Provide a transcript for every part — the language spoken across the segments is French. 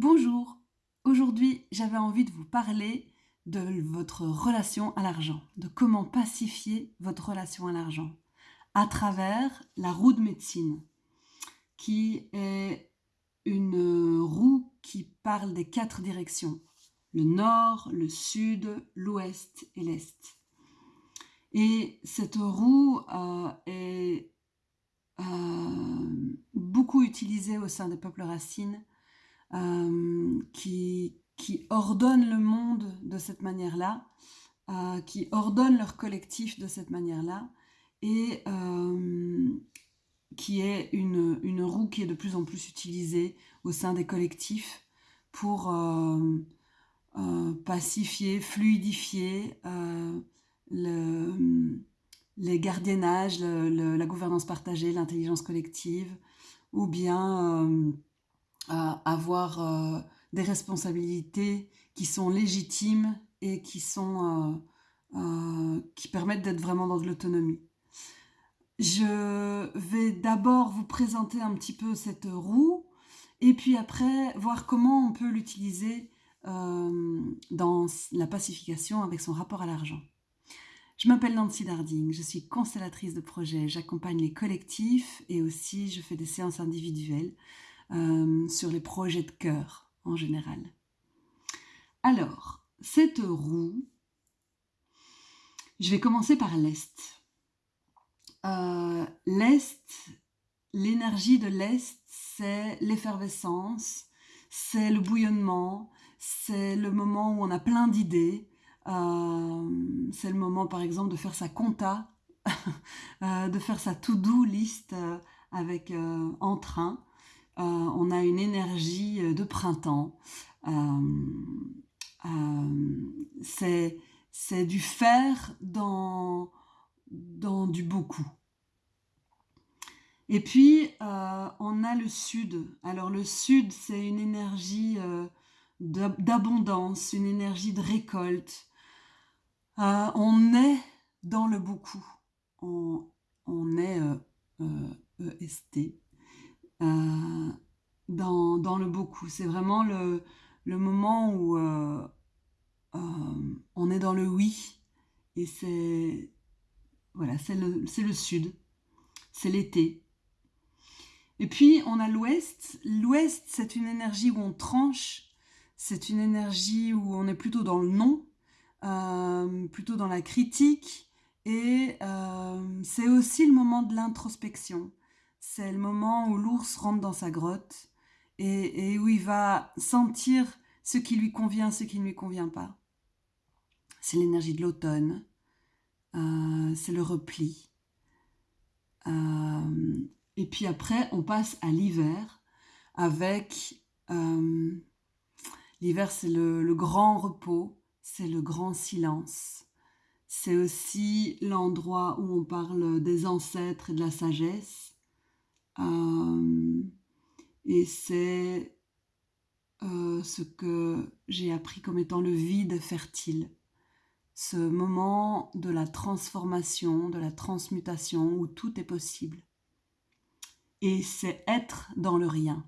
Bonjour, aujourd'hui j'avais envie de vous parler de votre relation à l'argent, de comment pacifier votre relation à l'argent à travers la roue de médecine, qui est une roue qui parle des quatre directions, le nord, le sud, l'ouest et l'est. Et cette roue euh, est euh, beaucoup utilisée au sein des peuples racines qui, qui ordonnent le monde de cette manière-là, euh, qui ordonnent leur collectif de cette manière-là, et euh, qui est une, roue qui est de plus en plus utilisée au sein des collectifs pour pacifier, fluidifier le, les gardiennages, la gouvernance partagée, l'intelligence collective, ou bien avoir euh, des responsabilités qui sont légitimes et qui, sont, euh, euh, qui permettent d'être vraiment dans de l'autonomie. Je vais d'abord vous présenter un petit peu cette roue et puis après voir comment on peut l'utiliser dans la pacification avec son rapport à l'argent. Je m'appelle Nancy Darding, je suis constellatrice de projet, j'accompagne les collectifs et aussi je fais des séances individuelles euh, sur les projets de cœur en général. Alors, cette roue, je vais commencer par l'Est. Euh, L'Est, l'énergie de l'Est, c'est l'effervescence, c'est le bouillonnement, c'est le moment où on a plein d'idées, euh, c'est le moment par exemple de faire sa compta, de faire sa to-do list avec entrain. Euh, on a une énergie euh, de printemps. Euh, c'est du faire dans, dans du beaucoup. Et puis, on a le sud. Alors le sud, c'est une énergie d'abondance, une énergie de récolte. on est dans le beaucoup. On, on est EST. Euh, dans, dans, le beaucoup. C'est vraiment le, le, moment où euh, euh, on est dans le oui. Et c'est voilà, c'est le, le sud. C'est l'été. Et puis, on a l'ouest. L'ouest, c'est une énergie où on tranche. C'est une énergie où on est plutôt dans le non, plutôt dans la critique. Et c'est aussi le moment de l'introspection c'est le moment où l'ours rentre dans sa grotte et, où il va sentir ce qui lui convient, ce qui ne lui convient pas. C'est l'énergie de l'automne, euh, c'est le repli. Euh, et puis après, on passe à l'hiver avec... Euh, l'hiver, c'est le grand repos, c'est le grand silence. C'est aussi l'endroit où on parle des ancêtres et de la sagesse. Euh, et c'est euh, ce que j'ai appris comme étant le vide fertile. Ce moment de la transformation, de la transmutation où tout est possible. Et c'est être dans le rien.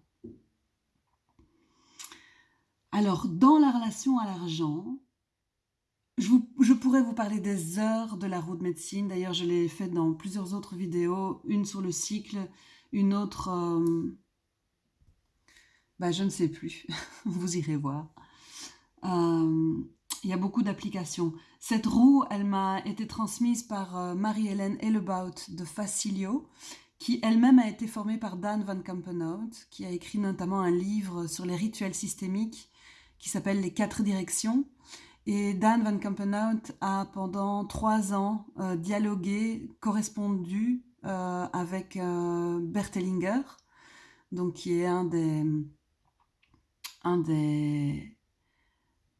Alors, dans la relation à l'argent, je, je, pourrais vous parler des heures de la roue de médecine. D'ailleurs, je l'ai fait dans plusieurs autres vidéos, une sur le cycle, une autre... Euh, bah, je ne sais plus, vous irez voir. Euh, il y a beaucoup d'applications. Cette roue, elle m'a été transmise par euh, Marie-Hélène Ellebaut de Facilio, qui elle-même a été formée par Dan Van Kampenhout, qui a écrit notamment un livre sur les rituels systémiques qui s'appelle Les quatre directions. Et Dan Van Kampenhout a pendant trois ans dialogué, correspondu euh, avec euh, Bert Hellinger, donc qui est un des, un des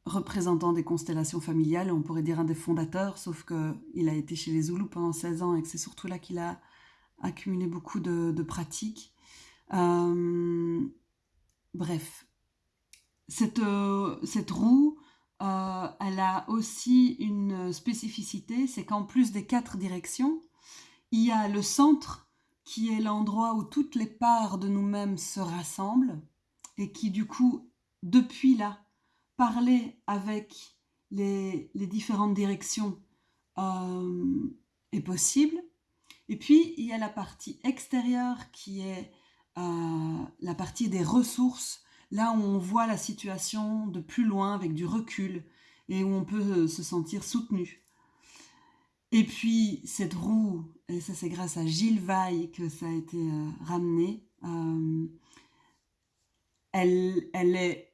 représentants des constellations familiales, on pourrait dire un des fondateurs, sauf qu'il a été chez les Zoulous pendant 16 ans et que c'est surtout là qu'il a accumulé beaucoup de, pratiques. Euh, bref, cette roue, elle a aussi une spécificité, c'est qu'en plus des quatre directions, il y a le centre qui est l'endroit où toutes les parts de nous-mêmes se rassemblent et qui du coup depuis là, parler avec les, différentes directions euh, est possible. Et puis, il y a la partie extérieure qui est euh, la partie des ressources, là où on voit la situation de plus loin avec du recul et où on peut se sentir soutenu. Et puis, cette roue, et ça c'est grâce à Gilles Vaille que ça a été euh, ramené, euh, elle, elle est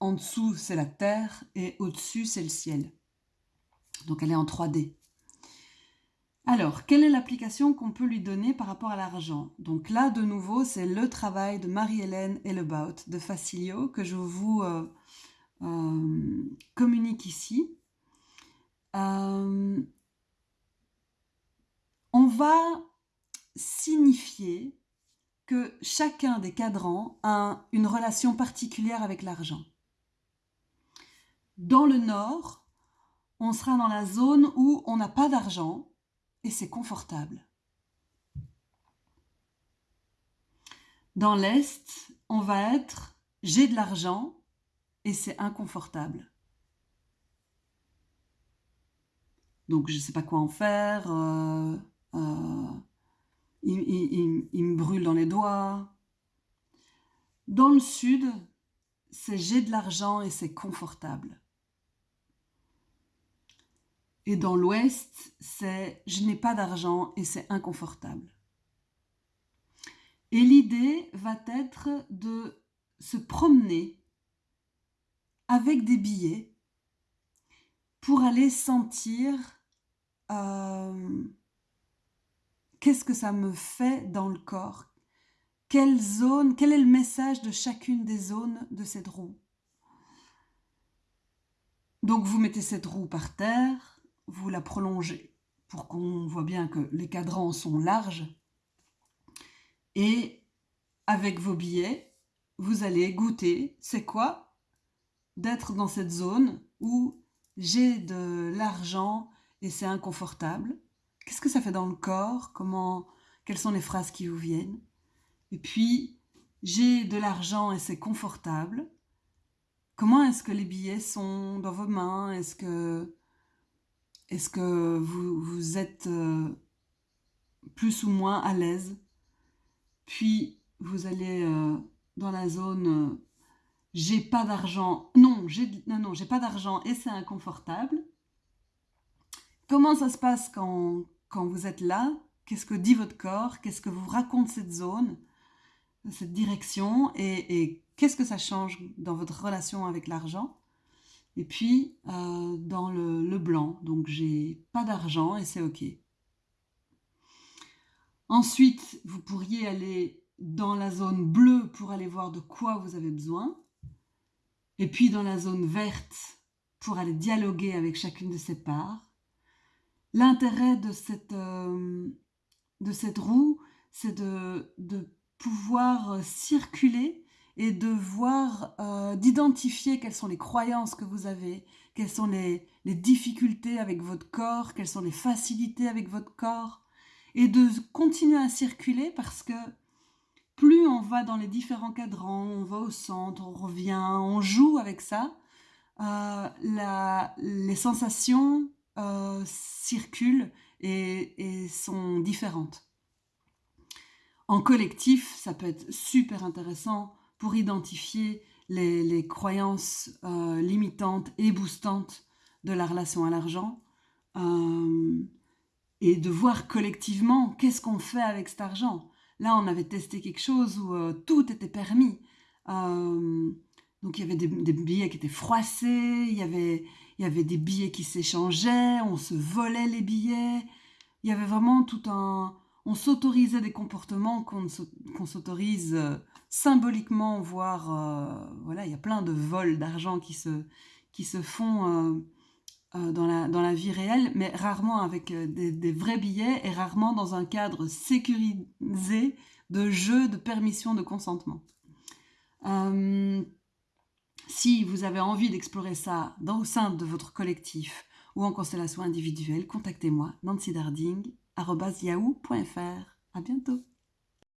en dessous, c'est la terre, et au-dessus, c'est le ciel. Donc elle est en 3D. Alors, quelle est l'application qu'on peut lui donner par rapport à l'argent? Donc là, de nouveau, c'est le travail de Marie-Hélène Ellebaut de Facilio que je vous euh, communique ici. On va signifier que chacun des cadrans a une relation particulière avec l'argent. Dans le nord, on sera dans la zone où on n'a pas d'argent et c'est confortable. Dans l'est, on va être j'ai de l'argent et c'est inconfortable. Donc je ne sais pas quoi en faire. Euh, euh, il, me brûle dans les doigts. Dans le sud, c'est j'ai de l'argent et c'est confortable. Et dans l'ouest, c'est je n'ai pas d'argent et c'est inconfortable. Et l'idée va être de se promener avec des billets pour aller sentir euh, qu'est-ce que ça me fait dans le corps? Quelle zone, quel est le message de chacune des zones de cette roue? Donc vous mettez cette roue par terre, vous la prolongez pour qu'on voit bien que les cadrans sont larges. Et avec vos billets, vous allez goûter, c'est quoi? D'être dans cette zone où j'ai de l'argent et c'est inconfortable. Qu'est-ce que ça fait dans le corps? Comment, Quelles sont les phrases qui vous viennent? Et puis, j'ai de l'argent et c'est confortable. Comment est-ce que les billets sont dans vos mains? Est-ce que, est que vous, vous êtes euh, plus ou moins à l'aise? Puis, vous allez euh, dans la zone euh, j'ai pas d'argent. Non, non, non, j'ai pas d'argent et c'est inconfortable. Comment ça se passe quand, quand vous êtes là Qu'est-ce que dit votre corps Qu'est-ce que vous raconte cette zone, cette direction Et, qu'est-ce que ça change dans votre relation avec l'argent Et puis, euh, dans le, le, blanc, donc j'ai pas d'argent et c'est OK. Ensuite, vous pourriez aller dans la zone bleue pour aller voir de quoi vous avez besoin. Et puis dans la zone verte pour aller dialoguer avec chacune de ces parts. L'intérêt de cette, euh, de cette roue, c'est de, de, pouvoir circuler et de voir, euh, d'identifier quelles sont les croyances que vous avez, quelles sont les, les, difficultés avec votre corps, quelles sont les facilités avec votre corps, et de continuer à circuler parce que plus on va dans les différents cadrans, on va au centre, on revient, on joue avec ça, euh, la, les sensations euh, circulent et, sont différentes. En collectif, ça peut être super intéressant pour identifier les, croyances euh, limitantes et boostantes de la relation à l'argent euh, et de voir collectivement qu'est-ce qu'on fait avec cet argent. Là, on avait testé quelque chose où tout était permis. donc, il y avait des, des, billets qui étaient froissés, il y avait, il y avait des billets qui s'échangeaient, on se volait les billets. Il y avait vraiment tout un... On s'autorisait des comportements qu'on s'autorise euh, symboliquement, voire... Euh, voilà, il y a plein de vols d'argent qui se, qui se font euh, dans, la, dans la vie réelle, mais rarement avec des, des, vrais billets et rarement dans un cadre sécurisé de jeu, de permission, de consentement. Si vous avez envie d'explorer ça dans, au sein de votre collectif ou en constellation individuelle, contactez-moi, nancydarding.yahoo.fr. À bientôt